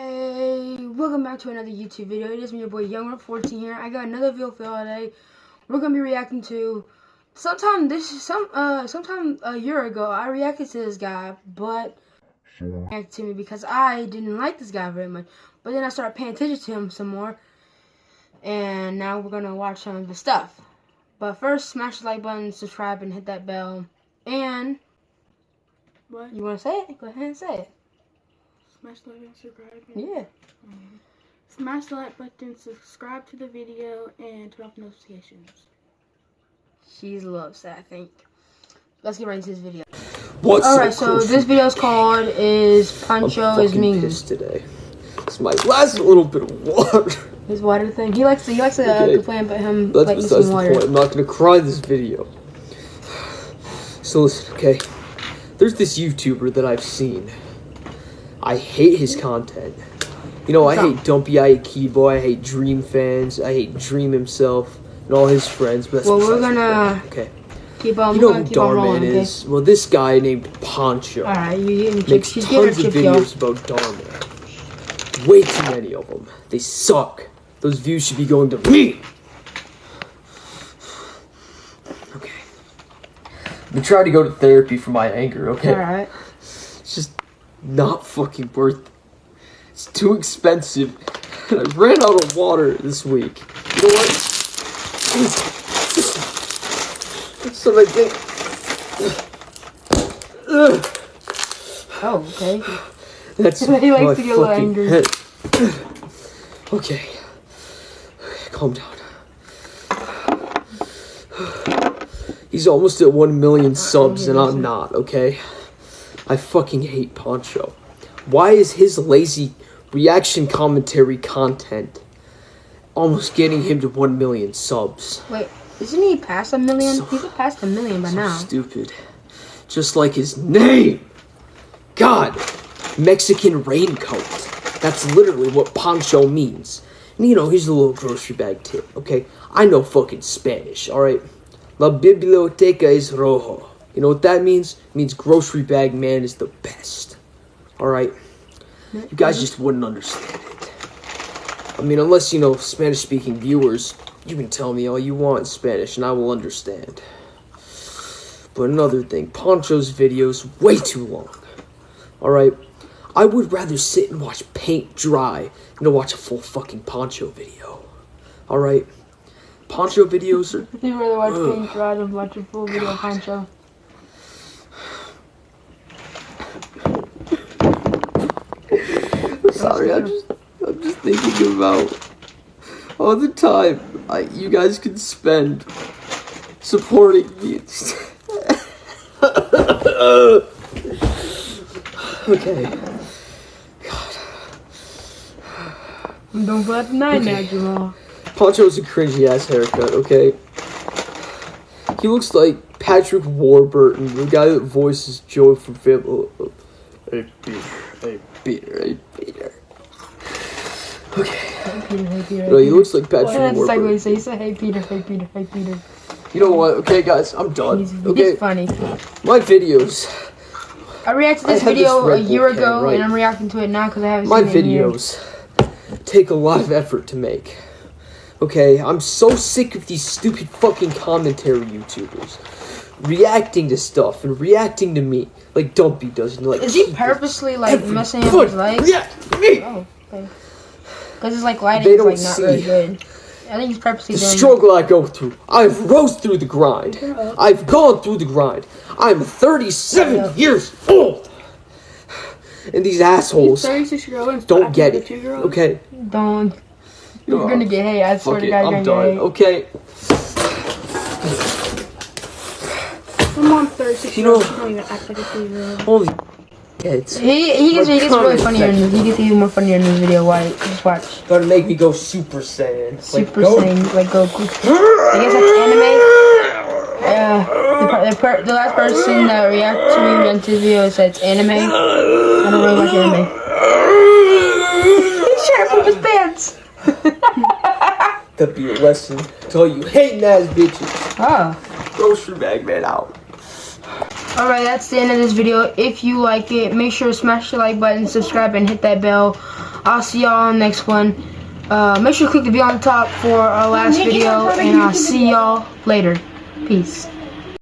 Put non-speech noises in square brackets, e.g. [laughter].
Hey, welcome back to another YouTube video. It is me, your boy Young14 here. I got another video for y'all today. We're gonna be reacting to sometime this some uh sometime a year ago. I reacted to this guy, but reacted to me because I didn't like this guy very much. But then I started paying attention to him some more, and now we're gonna watch some of the stuff. But first, smash the like button, subscribe, and hit that bell. And What? you wanna say it? Go ahead and say it. Smash the like and subscribe. Yeah. Smash the like button, subscribe to the video, and turn off notifications. She's a little upset, I think. Let's get right into this video. What's Alright, so close? this video's called is I'm Pancho is fucking mean. pissed today. It's my last little bit of water. His water thing. He likes to he likes to uh, Okay. complain about him That's like besides missing the water. point. I'm not gonna cry this video. So listen, okay. There's this YouTuber that I've seen. I hate his content. You know, I hate Dumpy, I hate Keyboy, I hate Dream fans, I hate Dream himself and all his friends. But Well, we're gonna okay. Keep on. You know who on rolling, Darman okay? is? Well, this guy named Poncho. Alright, you getting chips. makes her tons of chips, videos about Darman. Way too many of them. They suck. Those views should be going to me. Okay. Been trying to go to therapy for my anger, okay? Alright. It's just not fucking worth it. It's too expensive. I ran out of water this week. You know what? So I think. Oh, okay. That's [laughs] He likes my to get a little fucking angry. head. Okay. Calm down. He's almost at 1 million subs and I'm not, okay? I fucking hate Poncho. Why is his lazy reaction commentary content almost getting him to 1 million subs? Wait, isn't he past a million? So- He's past a million by So now. stupid. Just like his name. God, Mexican raincoat. That's literally what poncho means. And you know, here's a little grocery bag tip, okay? I know fucking Spanish, alright? La biblioteca es rojo. You know what that means? It means grocery bag man is the best. Alright? You guys just wouldn't understand it. I mean, unless you know Spanish speaking viewers, you can tell me all you want in Spanish and I will understand. But another thing, Poncho's videos way too long. Alright? I would rather sit and watch paint dry than to watch a full fucking Poncho video. Alright? Poncho videos are [laughs] I think You'd rather watch Ugh. Pink Rod than watch a full video of Pancho. Sorry, I'm just I'm just thinking about all the time I you guys can spend supporting me. [laughs] okay. Don't put nine Okay. now, Jamal. Poncho's a cringy ass haircut, okay? He looks like Patrick Warburton, the guy that voices Joe from Family. Uh, uh, Hey Peter, hey Peter, hey Peter. Okay. Hey, Peter, hey, Peter. No, he looks like Patrick Well, that's like what Warburton. he said. He said, hey, Peter, hey, Peter, hey, Peter. You know what? Okay, guys, I'm done. He's, he's Okay, funny. my videos, I reacted to this I had this video a Red Bull year can, ago, right. and I'm reacting to it now because I haven't my seen it in years. videos take a lot of effort to make. Okay, I'm so sick of these stupid fucking commentary YouTubers reacting to stuff and reacting to me like Dumpy does. And like Is he purposely like every messing up his legs? react to me. Oh, okay. Because his like lighting They is don't like not really good. I think he's purposely The doing. struggle I go through. I've rose through the grind. I've gone through the grind. I'm 37 Yeah. years old. And these assholes 36 year old don't get it. Okay? Don't. You're Oh, gonna get hate. I swear to. God, you're I'm gonna done. Okay. My mom 36 You know- She don't even act like a 3. Holy kids. He he gets he gets really comment funnier. In, section. he gets even more funnier in this video. Why? Just watch. Gonna make me go Super Saiyan. Super go- Saiyan, like Goku. I guess that's anime. Yeah. The, the, per- the last person that reacted to me on this video said it's anime. I don't really watch anime. [laughs] He's trying to poop his pants. That'd be a lesson to all you hating ass bitches. Oh. Grocery bag man out. Alright, that's the end of this video. If you like it, make sure to smash the like button, subscribe, and hit that bell. I'll see y'all on the next one. Uh, make sure to click the video on top for our last video, and I'll see y'all later. Peace.